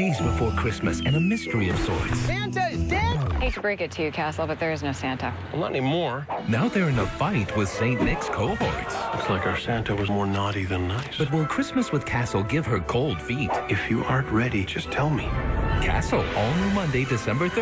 Days before Christmas and a mystery of sorts. Santa is dead? hate to break it to you, Castle, but there is no Santa. Well, not anymore. Now they're in a fight with St. Nick's cohorts. Looks like our Santa was more naughty than nice. But will Christmas with Castle give her cold feet? if you aren't ready, just tell me. Castle, all new Monday, December 3rd.